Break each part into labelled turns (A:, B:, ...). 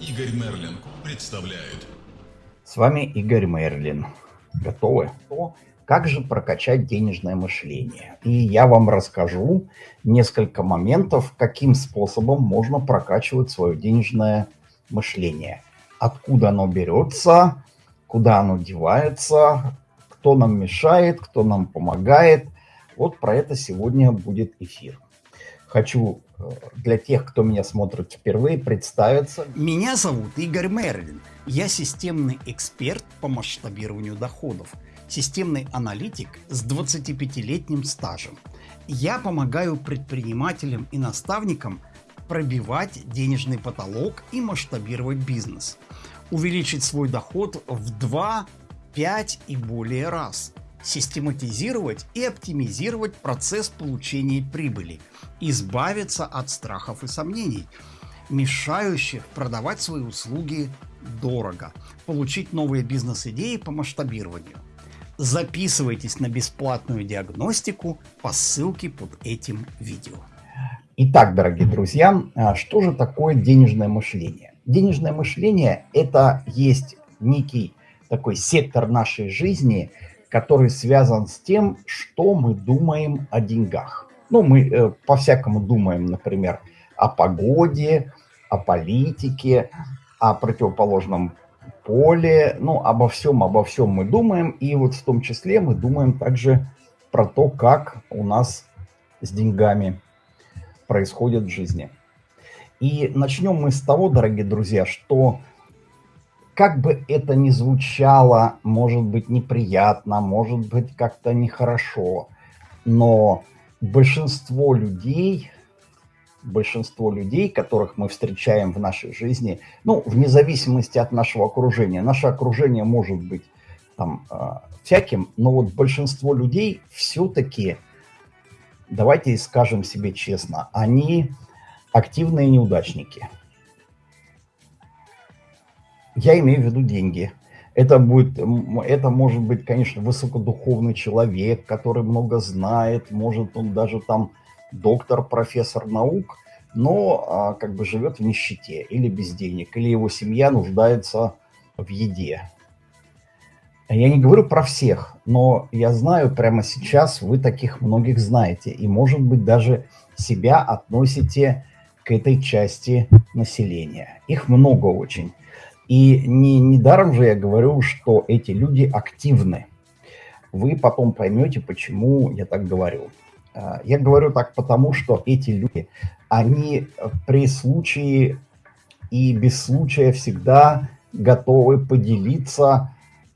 A: Игорь Мерлин представляет.
B: С вами Игорь Мерлин. Готовы? Как же прокачать денежное мышление? И я вам расскажу несколько моментов, каким способом можно прокачивать свое денежное мышление. Откуда оно берется, куда оно девается, кто нам мешает, кто нам помогает. Вот про это сегодня будет эфир. Хочу для тех, кто меня смотрит впервые, представиться.
C: Меня зовут Игорь Мерлин. Я системный эксперт по масштабированию доходов – системный аналитик с 25-летним стажем. Я помогаю предпринимателям и наставникам пробивать денежный потолок и масштабировать бизнес, увеличить свой доход в 2, 5 и более раз, систематизировать и оптимизировать процесс получения прибыли, избавиться от страхов и сомнений, мешающих продавать свои услуги дорого, получить новые бизнес-идеи по масштабированию – Записывайтесь на бесплатную диагностику по ссылке под этим видео.
B: Итак, дорогие друзья, а что же такое денежное мышление? Денежное мышление – это есть некий такой сектор нашей жизни, который связан с тем, что мы думаем о деньгах. Ну, мы э, по-всякому думаем, например, о погоде, о политике, о противоположном поле, ну, обо всем, обо всем мы думаем, и вот в том числе мы думаем также про то, как у нас с деньгами происходит в жизни. И начнем мы с того, дорогие друзья, что как бы это ни звучало, может быть неприятно, может быть как-то нехорошо, но большинство людей большинство людей, которых мы встречаем в нашей жизни, ну, вне зависимости от нашего окружения. Наше окружение может быть там э, всяким, но вот большинство людей все-таки, давайте скажем себе честно, они активные неудачники. Я имею в виду деньги. Это, будет, это может быть, конечно, высокодуховный человек, который много знает, может он даже там доктор, профессор наук, но а, как бы живет в нищете или без денег, или его семья нуждается в еде. Я не говорю про всех, но я знаю прямо сейчас, вы таких многих знаете, и, может быть, даже себя относите к этой части населения. Их много очень. И не, недаром же я говорю, что эти люди активны. Вы потом поймете, почему я так говорю. А, я говорю так потому, что эти люди, они при случае и без случая всегда готовы поделиться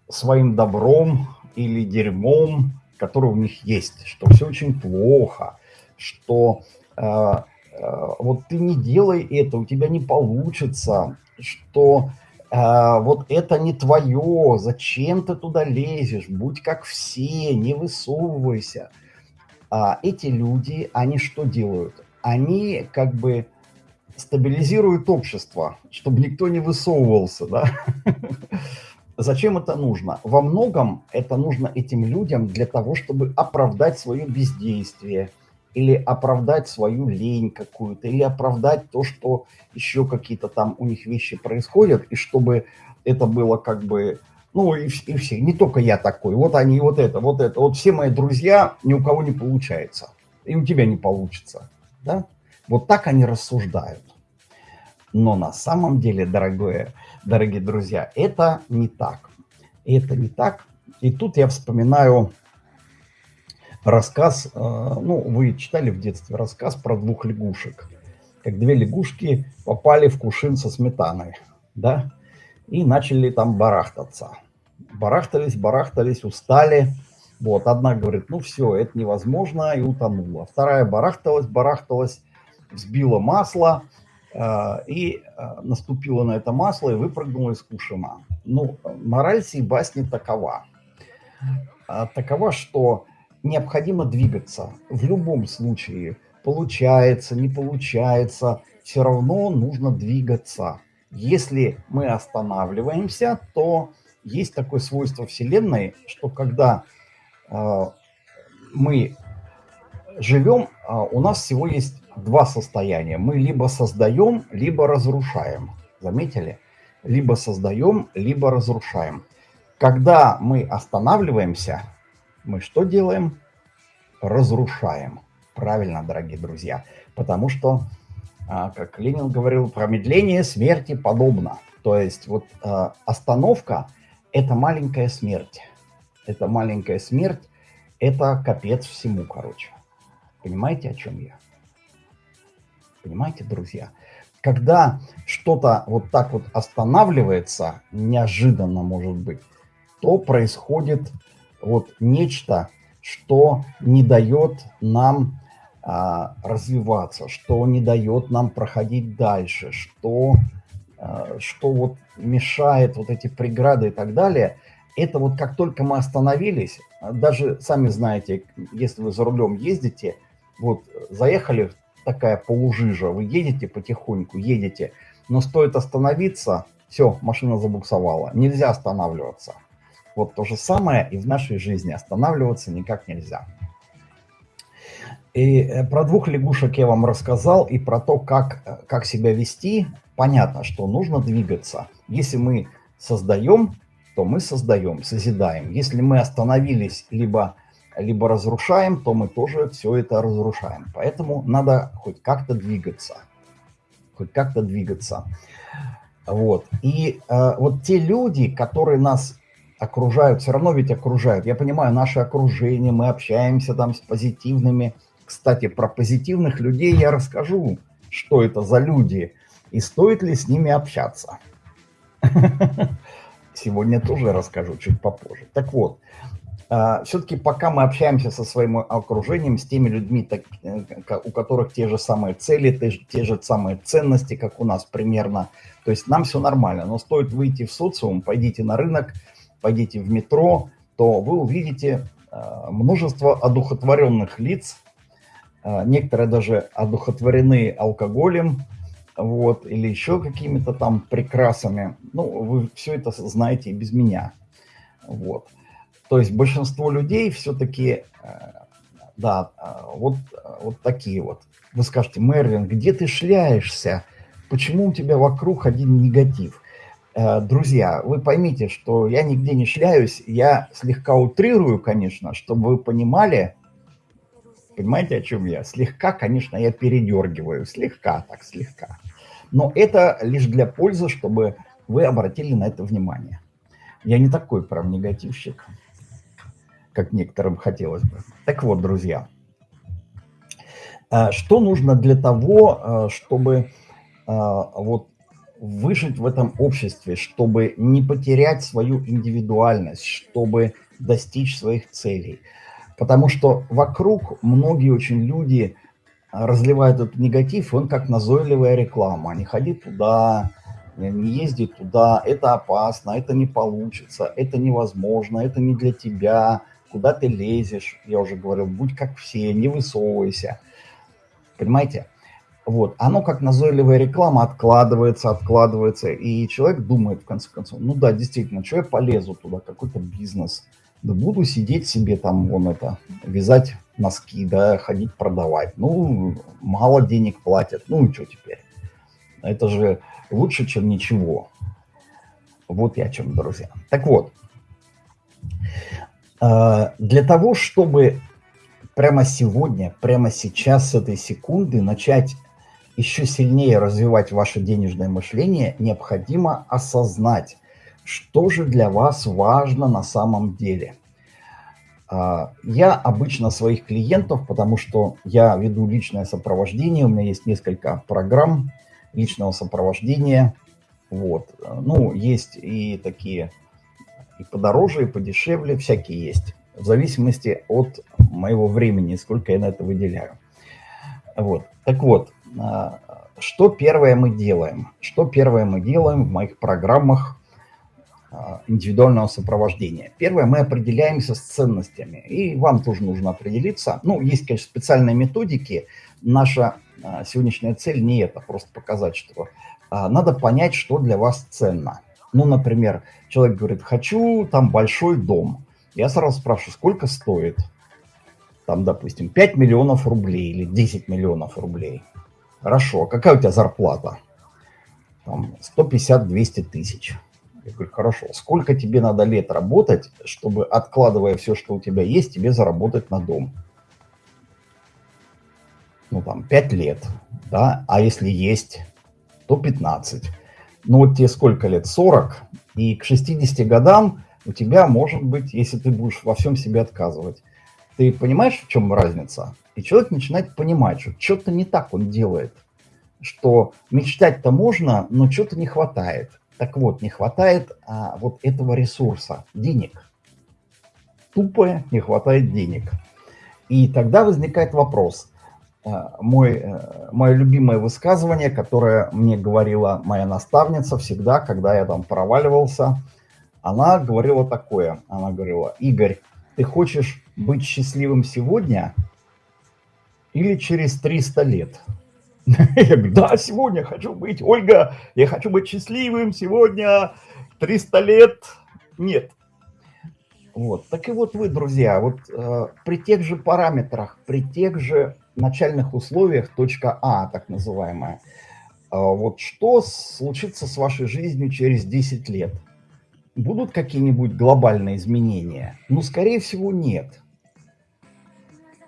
B: своим добром или дерьмом, которое у них есть, что все очень плохо, что э, э, вот ты не делай это, у тебя не получится, что вот это не твое, зачем ты туда лезешь, будь как все, не высовывайся – а эти люди, они что делают? Они как бы стабилизируют общество, чтобы никто не высовывался, да? Зачем это нужно? Во многом это нужно этим людям для того, чтобы оправдать свое бездействие, или оправдать свою лень какую-то, или оправдать то, что еще какие-то там у них вещи происходят, и чтобы это было как бы ну и, и все, не только я такой, вот они, вот это, вот это, вот все мои друзья, ни у кого не получается, и у тебя не получится, да? Вот так они рассуждают. Но на самом деле, дорогое, дорогие друзья, это не так. Это не так. И тут я вспоминаю рассказ, э, ну, вы читали в детстве рассказ про двух лягушек. Как две лягушки попали в кувшин со сметаной, да, и начали там барахтаться барахтались, барахтались, устали. Вот, одна говорит, ну все, это невозможно, и утонула. Вторая барахталась, барахталась, взбила масло, э, и э, наступила на это масло и выпрыгнула из кушина. Ну, мораль сей басни такова. Э, такова, что необходимо двигаться. В любом случае, получается, не получается, все равно нужно двигаться. Если мы останавливаемся, то есть такое свойство Вселенной, что когда э, мы живем, э, у нас всего есть два состояния. Мы либо создаем, либо разрушаем. Заметили? Либо создаем, либо разрушаем. Когда мы останавливаемся, мы что делаем? Разрушаем. Правильно, дорогие друзья. Потому что, а, как Ленин говорил, промедление смерти подобно. То есть вот а, остановка – это маленькая смерть. Это маленькая смерть, это капец всему, короче. Понимаете, о чем я? Понимаете, друзья? Когда что-то вот так вот останавливается, неожиданно может быть, то происходит вот нечто, что не дает нам а, развиваться, что не дает нам проходить дальше, что, а, что вот мешает вот эти преграды и так далее. Это вот как только мы остановились, даже сами знаете, если вы за рулем ездите, вот заехали такая полужижа, вы едете потихоньку, едете, но стоит остановиться, все, машина забуксовала, нельзя останавливаться. Вот то же самое и в нашей жизни, останавливаться никак нельзя. И э, про двух лягушек я вам рассказал, и про то, как, э, как себя вести. Понятно, что нужно двигаться. Если мы создаем, то мы создаем, созидаем. Если мы остановились, либо либо разрушаем, то мы тоже все это разрушаем. Поэтому надо хоть как-то двигаться. Хоть как-то двигаться. Вот. И э, вот те люди, которые нас окружают, все равно ведь окружают. Я понимаю, наше окружение, мы общаемся там с позитивными. Кстати, про позитивных людей я расскажу, что это за люди и стоит ли с ними общаться. Сегодня тоже расскажу чуть попозже. Так вот, а, все-таки пока мы общаемся со своим окружением, с теми людьми, э, у которых те же самые цели, те же самые ценности, как у нас примерно, то есть нам все нормально. Но стоит выйти в социум, пойдите на рынок, пойдите в метро, то вы увидите а, множество одухотворенных лиц, а, некоторые даже одухотворены алкоголем, вот, или еще какими-то там прекрасами. Ну, вы все это знаете и без меня. Вот. То есть большинство людей все-таки, э, да, э, вот, вот такие вот. Вы скажете, Мерлин, где ты шляешься? Почему у тебя вокруг один негатив? Э, друзья, вы поймите, что я нигде не шляюсь, я слегка утрирую, конечно, чтобы вы понимали, понимаете, о чем я? Слегка, конечно, я передергиваю, слегка, так слегка. Но это лишь для пользы, чтобы вы обратили на это внимание. Я не такой прям негативщик как некоторым хотелось бы. Так вот, друзья, а, что нужно для того, а, чтобы вот выжить в этом обществе, чтобы не потерять свою индивидуальность, чтобы достичь своих целей. Потому что вокруг многие очень люди разливают этот негатив, он как назойливая реклама. Не ходи туда, не езди туда, это опасно, это не получится, это невозможно, это не для тебя – куда ты лезешь, я уже говорил, будь как все, не высовывайся. Понимаете? Вот, оно как назойливая реклама откладывается, откладывается, и человек думает в конце концов, ну да, действительно, что я полезу туда, какой-то бизнес, да буду сидеть себе там, вон это, вязать носки, да, ходить продавать, ну, мало денег платят, ну и что теперь? Это же лучше, чем ничего. Вот я о чем, друзья. Так вот, а, для того, чтобы прямо сегодня, прямо сейчас, с этой секунды начать еще сильнее развивать ваше денежное мышление, необходимо осознать, что же для вас важно на самом деле. А, я обычно своих клиентов, потому что я веду личное сопровождение, у меня есть несколько программ личного сопровождения. Вот. Ну, есть и такие и подороже, и подешевле, всякие есть. В зависимости от моего времени, сколько я на это выделяю. Вот. Так вот, что первое мы делаем? Что первое мы делаем в моих программах а, индивидуального сопровождения? Первое, мы определяемся с ценностями. И вам тоже нужно определиться. Ну, есть, конечно, специальные методики. Наша а, сегодняшняя цель не это, просто показать, что надо понять, что для вас ценно. Ну, например, человек говорит, хочу там большой дом. Я сразу спрашиваю, сколько стоит? Там, допустим, 5 миллионов рублей или 10 миллионов рублей. Хорошо, а какая у тебя зарплата? там 150-200 тысяч. Я говорю, хорошо, сколько тебе надо лет работать, чтобы, откладывая все, что у тебя есть, тебе заработать на дом? Ну, там, 5 лет, да, а если есть, то 15. Ну, вот тебе сколько лет? 40, и к 60 годам у тебя может быть, если ты будешь во всем себе отказывать, ты понимаешь, в чем разница? И человек начинает понимать, что что-то не так он делает, что мечтать-то можно, но что-то не хватает. Так вот, не хватает а, вот этого ресурса, денег. Тупо не хватает денег. И тогда возникает вопрос. А, мой, э, мое любимое высказывание, которое мне говорила моя наставница всегда, когда я там проваливался, она говорила такое. Она говорила, Игорь, ты хочешь быть счастливым сегодня или через 300 лет? Я говорю, да, сегодня хочу быть, Ольга, я хочу быть счастливым сегодня, 300 лет, нет. Вот, так и вот вы, друзья, вот э, при тех же параметрах, при тех же начальных условиях, точка А, так называемая, э, вот что случится с вашей жизнью через 10 лет? Будут какие-нибудь глобальные изменения? Ну, скорее всего, нет.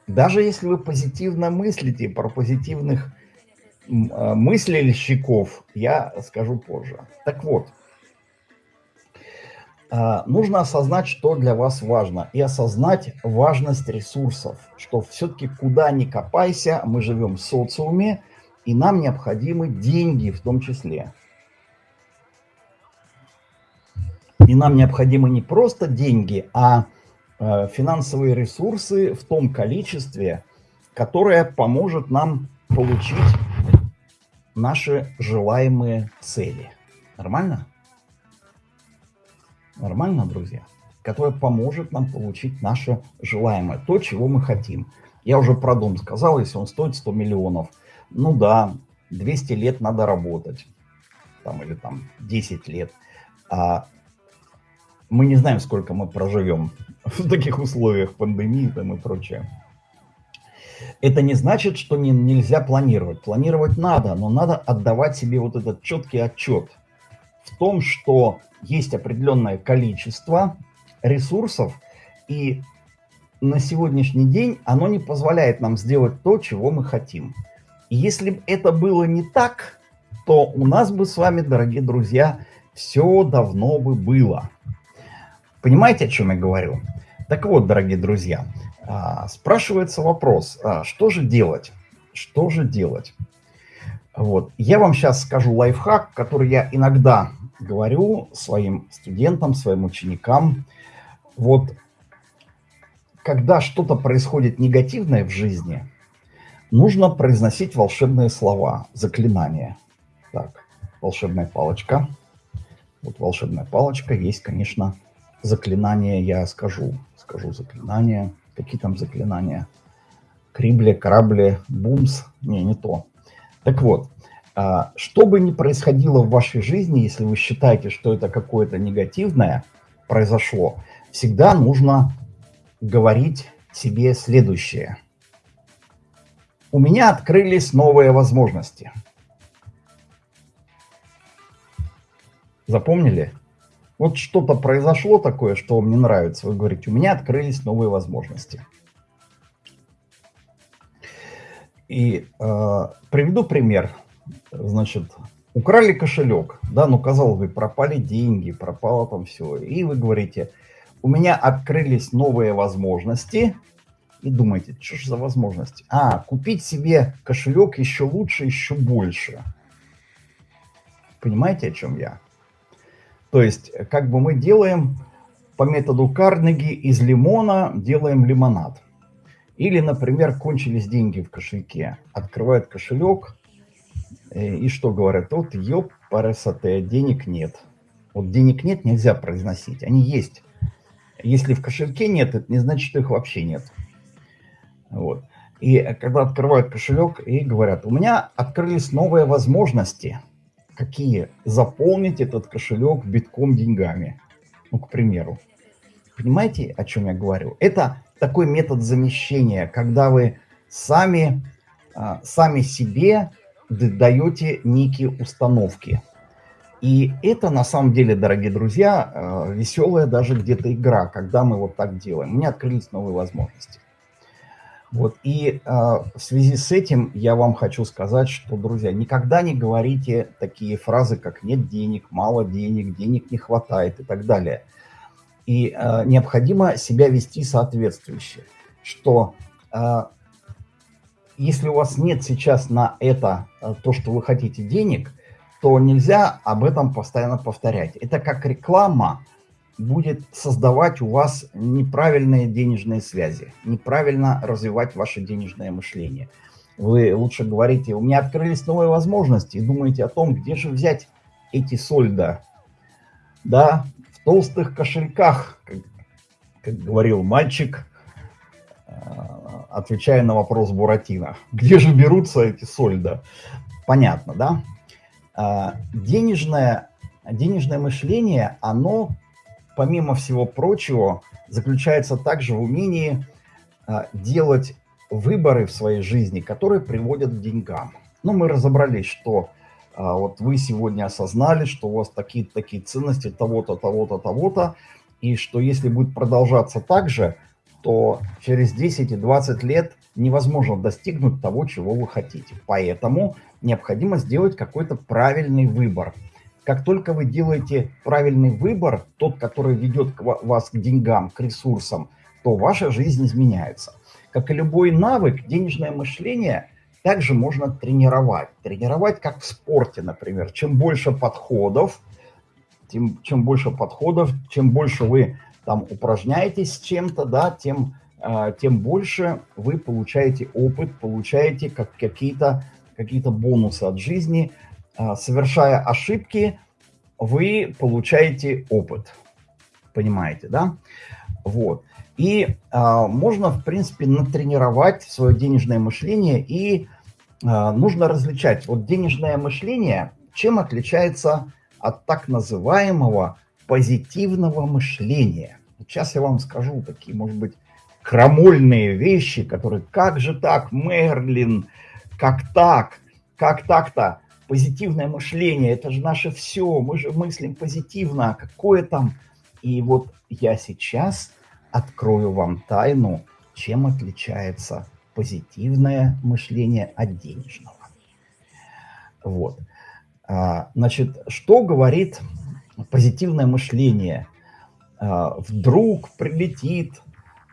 B: Даже если вы позитивно мыслите про позитивных а, мыслильщиков я скажу позже. Так вот, а, нужно осознать, что для вас важно, и осознать важность ресурсов, что все-таки куда ни копайся, мы живем в социуме, и нам необходимы деньги в том числе. И нам необходимы не просто деньги, а а финансовые ресурсы в том количестве, которое поможет нам получить наши желаемые цели. Нормально? Нормально, друзья? Которая поможет нам получить наше желаемое, то, чего мы хотим. Я уже про дом сказал, если он стоит 100 миллионов, ну да, 200 лет надо работать, там, или там 10 лет. А мы не знаем, сколько мы проживем в таких условиях пандемии там, и прочее. Это не значит, что не, нельзя планировать. Планировать надо, но надо отдавать себе вот этот четкий отчет в том, что есть определенное количество ресурсов, и на сегодняшний день оно не позволяет нам сделать то, чего мы хотим. И если бы это было не так, то у нас бы с вами, дорогие друзья, все давно бы было. Понимаете, о чем я говорю? Так вот, дорогие друзья, а, спрашивается вопрос, а, что же делать? Что же делать? Вот. Я вам сейчас скажу лайфхак, который я иногда говорю своим студентам, своим ученикам. Вот когда что-то происходит негативное в жизни, нужно произносить волшебные слова, заклинания. Так, волшебная палочка. Вот волшебная палочка. Есть, конечно, заклинание, я скажу. Скажу заклинание. Какие там заклинания? Крибли, корабли, бумс. Не, не то. Так вот, а, что бы ни происходило в вашей жизни, если вы считаете, что это какое-то негативное произошло, всегда нужно говорить себе следующее. У меня открылись новые возможности. Запомнили? Вот что-то произошло такое, что вам не нравится. Вы говорите, у меня открылись новые возможности. И э, приведу пример. Значит, украли кошелек, да, ну, казалось бы, пропали деньги, пропало там все. И вы говорите, у меня открылись новые возможности. И думаете, что же за возможности? А, купить себе кошелек еще лучше, еще больше. Понимаете, о чем я? То есть, как бы мы делаем по методу Карнеги из лимона делаем лимонад. Или, например, кончились деньги в кошельке. Открывают кошелек э, и что говорят? Вот, ёп, парасоте, денег нет. Вот денег нет, нельзя произносить. Они есть. Если в кошельке нет, это не значит, что их вообще нет. Вот. И когда открывают кошелек и говорят, у меня открылись новые возможности – какие? Заполнить этот кошелек битком деньгами. Ну, к примеру. Понимаете, о чем я говорю? Это такой метод замещения, когда вы сами, а, сами себе даете некие установки. И это на самом деле, дорогие друзья, э, веселая даже где-то игра, когда мы вот так делаем. У меня открылись новые возможности. Вот, и э, в связи с этим я вам хочу сказать, что, друзья, никогда не говорите такие фразы, как «нет денег», «мало денег», «денег не хватает» и так далее. И э, необходимо себя вести соответствующе, что э, если у вас нет сейчас на это то, что вы хотите денег, то нельзя об этом постоянно повторять. Это как реклама будет создавать у вас неправильные денежные связи, неправильно развивать ваше денежное мышление. Вы лучше говорите, у меня открылись новые возможности, и думаете о том, где же взять эти сольда. Да, в толстых кошельках, как, как говорил мальчик, э, отвечая на вопрос Буратино. Где же берутся эти сольда? Понятно, да? А, денежное, денежное мышление, оно, помимо всего прочего, заключается также в умении а, делать выборы в своей жизни, которые приводят к деньгам. Ну, мы разобрались, что а, вот вы сегодня осознали, что у вас такие-то такие ценности того-то, того-то, того-то, и что если будет продолжаться так же, то через 10 и 20 лет невозможно достигнуть того, чего вы хотите. Поэтому необходимо сделать какой-то правильный выбор. Как только вы делаете правильный выбор, тот, который ведет вас к деньгам, к ресурсам, то ваша жизнь изменяется. Как и любой навык, денежное мышление также можно тренировать. Тренировать как в спорте, например. Чем больше подходов, тем, чем больше подходов, чем больше вы там упражняетесь с чем-то, да, тем, э, тем больше вы получаете опыт, получаете как, какие-то какие бонусы от жизни. Э, совершая ошибки, вы получаете опыт. Понимаете, да? Вот. И э, можно, в принципе, натренировать свое денежное мышление, и э, нужно различать. Вот денежное мышление, чем отличается от так называемого позитивного мышления. Сейчас я вам скажу такие, может быть, крамольные вещи, которые, как же так, Мерлин, как так, как так-то, позитивное мышление, это же наше все, мы же мыслим позитивно, а какое там... И вот я сейчас открою вам тайну, чем отличается позитивное мышление от денежного. Вот. А, значит, что говорит позитивное мышление. А, вдруг прилетит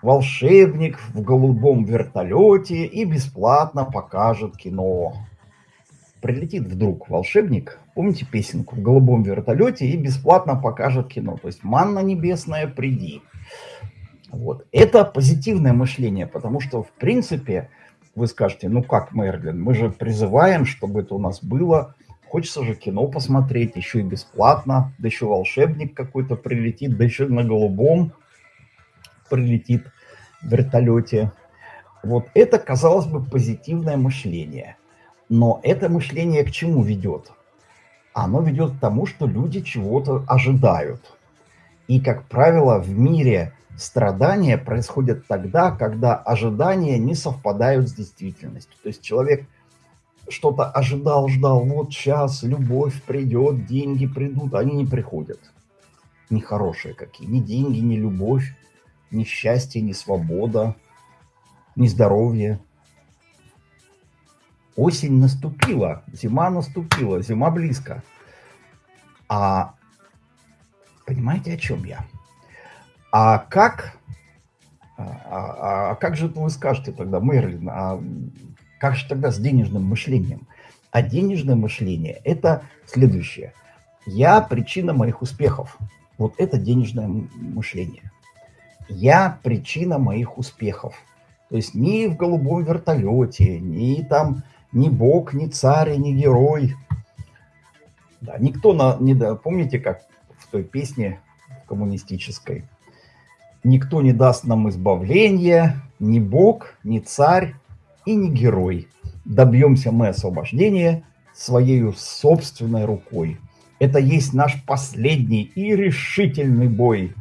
B: волшебник в голубом вертолете и бесплатно покажет кино. Прилетит вдруг волшебник, помните песенку, в голубом вертолете и бесплатно покажет кино. То есть манна небесная, приди. Вот. Это позитивное мышление, потому что, в принципе, вы скажете, ну как, Мерлин, мы же призываем, чтобы это у нас было Хочется же кино посмотреть, еще и бесплатно, да еще волшебник какой-то прилетит, да еще на голубом прилетит в вертолете. Вот это, казалось бы, позитивное мышление. Но это мышление к чему ведет? Оно ведет к тому, что люди чего-то ожидают. И, как правило, в мире страдания происходят тогда, когда ожидания не совпадают с действительностью. То есть человек что-то ожидал, ждал, вот сейчас любовь придет, деньги придут, они не приходят. Нехорошие какие. Ни деньги, ни любовь, ни счастье, ни свобода, ни здоровье. Осень наступила, зима наступила, зима близко. А понимаете, о чем я? А как, а, а, а как же вы скажете тогда, Мерлин, а как же тогда с денежным мышлением? А денежное мышление – это следующее. Я причина моих успехов. Вот это денежное мышление. Я причина моих успехов. То есть ни в голубом вертолете, ни там, ни бог, ни царь, ни герой. Да, никто, на, не, да, помните, как в той песне коммунистической? Никто не даст нам избавления, ни бог, ни царь, и не герой. Добьемся мы освобождения своей собственной рукой. Это есть наш последний и решительный бой.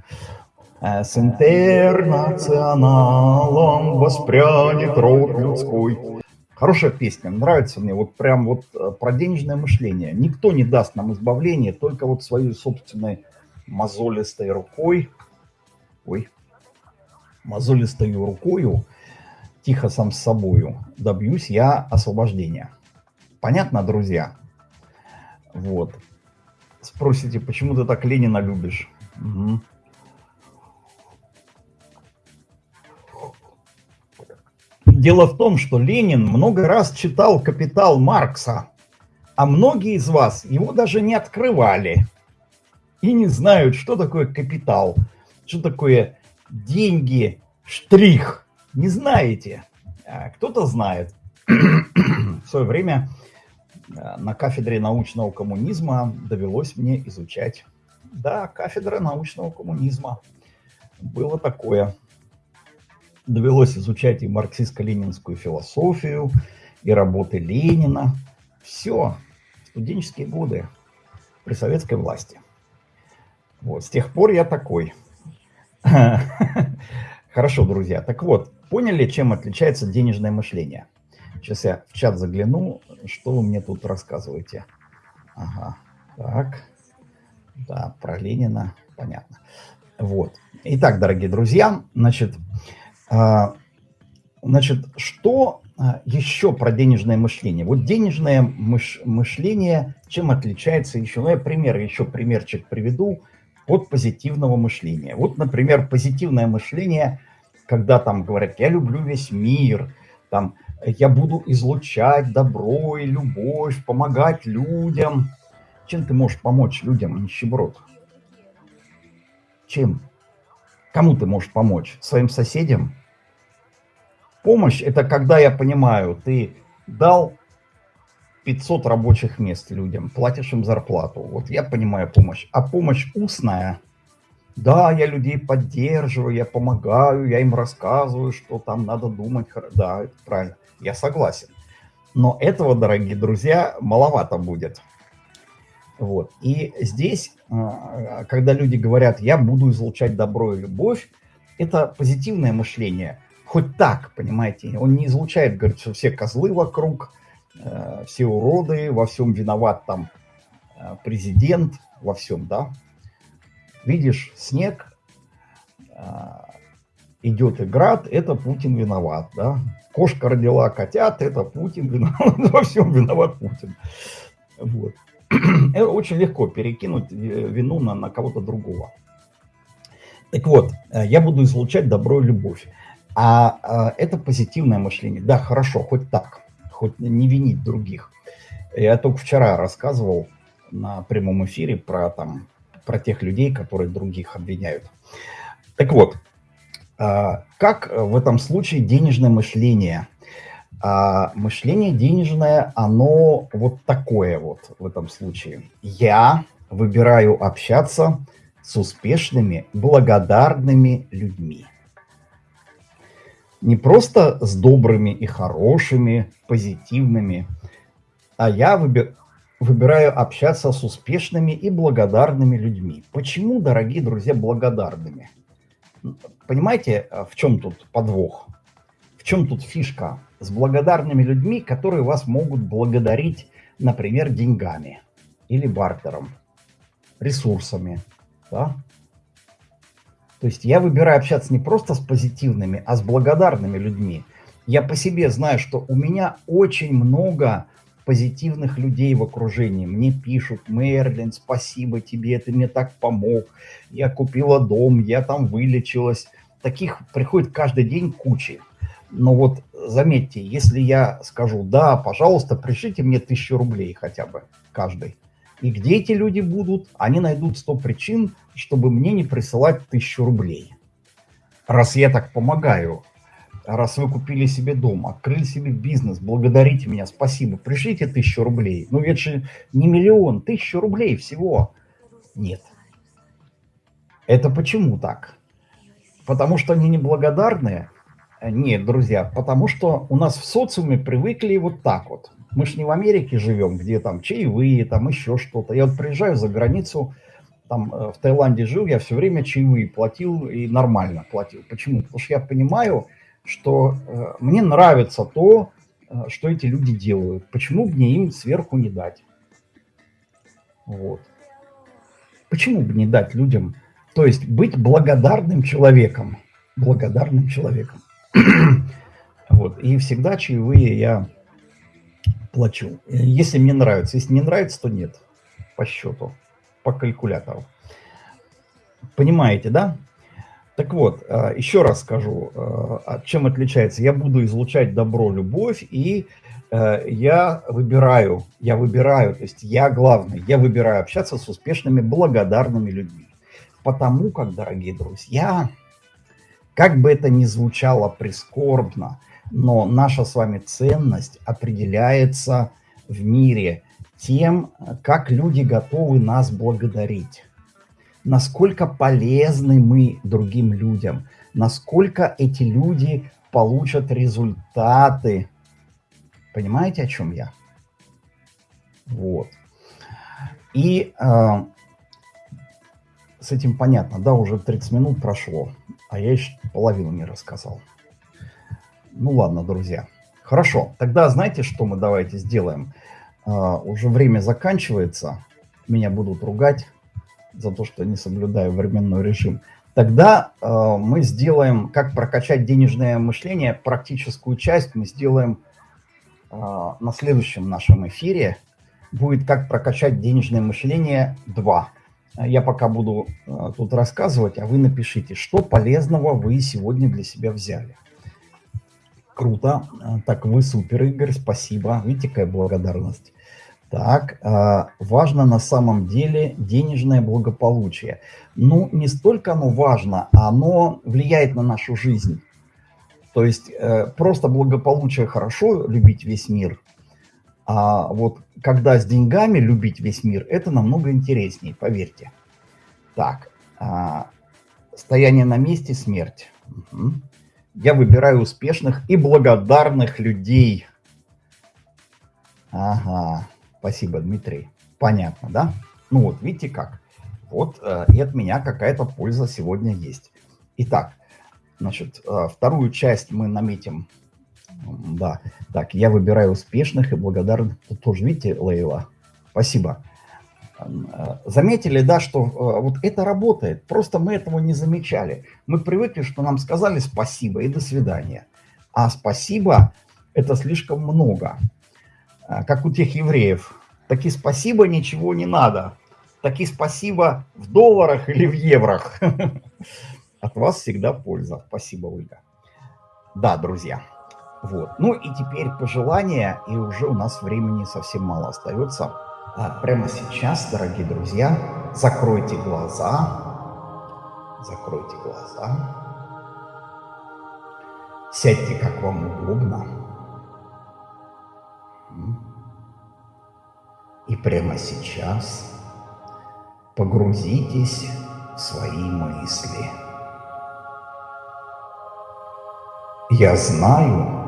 B: С интернационалом воспрянет род людской. Хорошая песня, нравится мне, вот прям вот э, про денежное мышление. Никто не даст нам избавления, только вот своей собственной мозолистой рукой, ой, мозолистой рукою, тихо сам с собою, добьюсь я освобождения. Понятно, друзья? Вот. Спросите, почему ты так Ленина любишь? Угу. Дело в том, что Ленин много раз читал «Капитал» Маркса, а многие из вас его даже не открывали и не знают, что такое капитал, что такое деньги, штрих. Не знаете. А кто-то знает. В свое время а, на кафедре научного коммунизма довелось мне изучать. Да, кафедра научного коммунизма. Было такое довелось изучать и марксистско-ленинскую философию, и работы Ленина. Все, студенческие годы при советской власти. Вот, с тех пор я такой. Хорошо, друзья. Так вот, поняли, чем отличается денежное мышление? Сейчас я в чат загляну, что вы мне тут рассказываете. Ага, так. Да, про Ленина, понятно. Вот. Итак, дорогие друзья, значит, значит, что а, еще про денежное мышление? Вот денежное мыш мышление чем отличается еще? Ну, я пример, еще примерчик приведу от позитивного мышления. Вот, например, позитивное мышление, когда там говорят, я люблю весь мир, там, я буду излучать добро и любовь, помогать людям. Чем ты можешь помочь людям, нищеброд? Чем? Кому ты можешь помочь? Своим соседям? Помощь – это когда я понимаю, ты дал 500 рабочих мест людям, платишь им зарплату. Вот я понимаю помощь. А помощь устная – да, я людей поддерживаю, я помогаю, я им рассказываю, что там надо думать. Да, это правильно, я согласен. Но этого, дорогие друзья, маловато будет. Вот. И здесь, а, когда люди говорят, я буду излучать добро и любовь, это позитивное мышление – хоть так, понимаете, он не излучает, говорит, что все козлы вокруг, э, все уроды, во всем виноват там э, президент, во всем, да. Видишь, снег, э, идет и град, это Путин виноват, да. Кошка родила котят, это Путин виноват, во всем виноват Путин. Вот. Это очень легко перекинуть вину на, на кого-то другого. Так вот, э, я буду излучать добро и любовь. А, а это позитивное мышление. Да, хорошо, хоть так, хоть не винить других. Я только вчера рассказывал на прямом эфире про, там, про тех людей, которые других обвиняют. Так вот, а, как в этом случае денежное мышление? А мышление денежное, оно вот такое вот в этом случае. Я выбираю общаться с успешными, благодарными людьми не просто с добрыми и хорошими, позитивными, а я выбир, выбираю общаться с успешными и благодарными людьми. Почему, дорогие друзья, благодарными? Понимаете, а, в чем тут подвох? В чем тут фишка? С благодарными людьми, которые вас могут благодарить, например, деньгами или бартером, ресурсами, да? То есть я выбираю общаться не просто с позитивными, а с благодарными людьми. Я по себе знаю, что у меня очень много позитивных людей в окружении. Мне пишут, Мерлин, спасибо тебе, ты мне так помог. Я купила дом, я там вылечилась. Таких приходит каждый день кучи. Но вот заметьте, если я скажу, да, пожалуйста, пришлите мне тысячу рублей хотя бы каждый. И где эти люди будут? Они найдут 100 причин, чтобы мне не присылать тысячу рублей. Раз я так помогаю, раз вы купили себе дом, открыли себе бизнес, благодарите меня, спасибо, пришлите тысячу рублей. Ну ведь же не миллион, тысячу рублей всего. Нет. Это почему так? Потому что они неблагодарные? Нет, друзья, потому что у нас в социуме привыкли вот так вот. Мы же не в Америке живем, где там чаевые, там еще что-то. Я вот приезжаю за границу, там э, в Таиланде жил, я все время чаевые платил и нормально платил. Почему? Потому что я понимаю, что э, мне нравится то, э, что эти люди делают. Почему мне им сверху не дать? Вот. Почему бы не дать людям, то есть быть благодарным человеком, благодарным человеком. вот. И всегда чаевые я плачу. Если мне нравится. Если не нравится, то нет. По счету, по калькулятору. Понимаете, да? Так вот, э, еще раз скажу, э, чем отличается. Я буду излучать добро, любовь, и э, я выбираю, я выбираю, то есть я главный, я выбираю общаться с успешными, благодарными людьми. Потому как, дорогие друзья, как бы это ни звучало прискорбно, но наша с вами ценность определяется в мире тем, как люди готовы нас благодарить насколько полезны мы другим людям, насколько эти люди получат результаты. Понимаете, о чем я? Вот. И э, с этим понятно, да, уже 30 минут прошло, а я еще половину не рассказал. Ну ладно, друзья. Хорошо, тогда знаете, что мы давайте сделаем? Э, уже время заканчивается, меня будут ругать за то, что не соблюдаю временной режим, тогда э, мы сделаем, как прокачать денежное мышление, практическую часть мы сделаем э, на следующем нашем эфире. Будет как прокачать денежное мышление 2. Я пока буду тут рассказывать, а вы напишите, что полезного вы сегодня для себя взяли. Круто. Э, так, вы супер, Игорь, спасибо. Видите, какая благодарность. Так, а, важно на самом деле денежное благополучие. Ну, не столько оно важно, оно влияет на нашу жизнь. То есть э, просто благополучие хорошо, любить весь мир, а вот когда с деньгами любить весь мир, это намного интереснее, поверьте. Так, стояние на месте – смерть. Угу. Я выбираю успешных и благодарных людей. Ага. Спасибо, Дмитрий. Понятно, да? Ну вот, видите как. Вот э, и от меня какая-то польза сегодня есть. Итак, значит, э, вторую часть мы наметим. Да, так, я выбираю успешных и благодарных. Тут тоже, видите, Лейла? Спасибо. Э, заметили, да, что э, вот это работает. Просто мы этого не замечали. Мы привыкли, что нам сказали спасибо и до свидания. А спасибо – это слишком много. А, как у тех евреев. Таки спасибо, ничего не надо. Таки спасибо в долларах или в еврох. От вас всегда польза. Спасибо, Ольга. Да, друзья. Вот. Ну и теперь пожелания, и уже у нас времени совсем мало остается. А прямо сейчас, дорогие друзья, закройте глаза. Закройте глаза. Сядьте, как вам удобно. И прямо сейчас погрузитесь в свои мысли. Я знаю,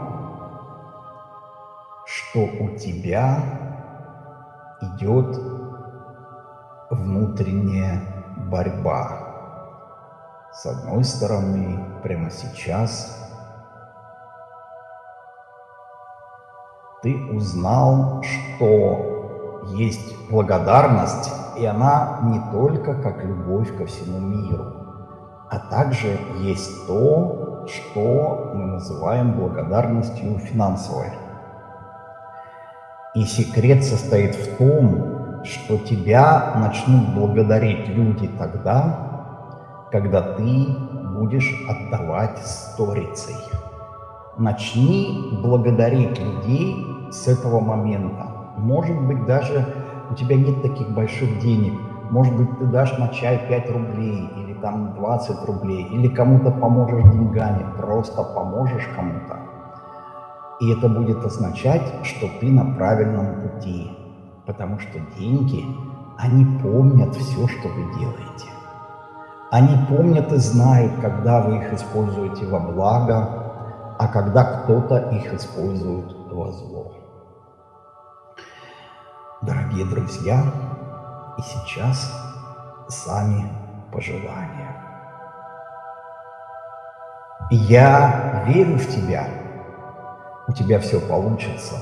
B: что у тебя идет внутренняя борьба. С одной стороны, прямо сейчас ты узнал, что есть благодарность, и она не только как любовь ко всему миру, а также есть то, что мы называем благодарностью финансовой. И секрет состоит в том, что тебя начнут благодарить люди тогда, когда ты будешь отдавать сторицей. Начни благодарить людей с этого момента. Может быть, даже у тебя нет таких больших денег. Может быть, ты дашь на чай 5 рублей или там 20 рублей, или кому-то поможешь деньгами, просто поможешь кому-то. И это будет означать, что ты на правильном пути, потому что деньги, они помнят все, что вы делаете. Они помнят и знают, когда вы их используете во благо, а когда кто-то их использует во зло. Дорогие друзья, и сейчас сами пожелания. Я верю в тебя, у тебя все получится.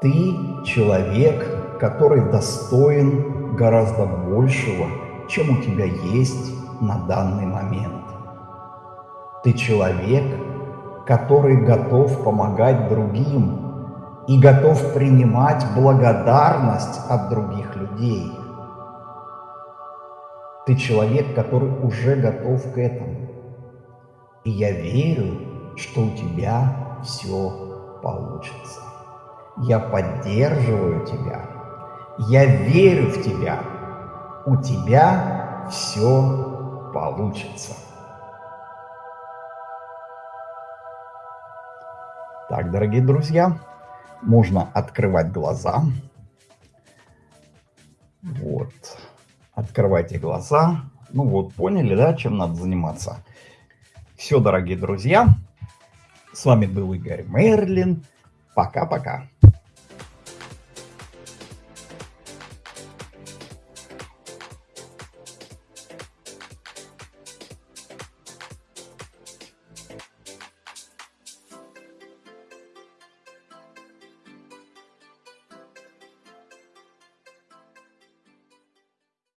B: Ты человек, который достоин гораздо большего, чем у тебя есть на данный момент. Ты человек, который готов помогать другим и готов принимать благодарность от других людей. Ты человек, который уже готов к этому. И я верю, что у тебя все получится. Я поддерживаю тебя. Я верю в тебя. У тебя все получится. Так, дорогие друзья, можно открывать глаза. Вот. Открывайте глаза. Ну вот, поняли, да, чем надо заниматься? Все, дорогие друзья. С вами был Игорь Мерлин. Пока-пока.